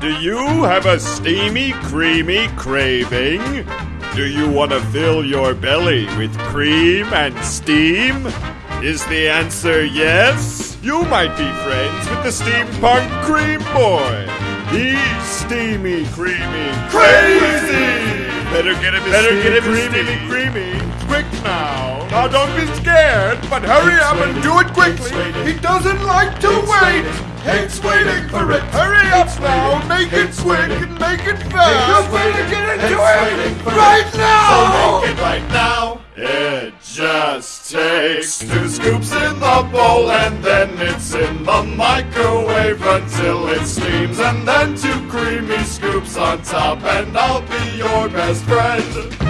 Do you have a steamy, creamy craving? Do you want to fill your belly with cream and steam? Is the answer yes? You might be friends with the steampunk cream boy. He's steamy, creamy, crazy. Better get him Better get him his steamy, creamy. Quick now. Now don't be scared, but hurry up and do it quickly. He doesn't like to wait. Hates waiting for it. Hurry up now. Make it quick and make it fast. Wait to get into it right now. Make it right now. It just takes two scoops in the bowl and then it's in the microwave until it steams and then two creamy scoops on top and I'll be your best friend.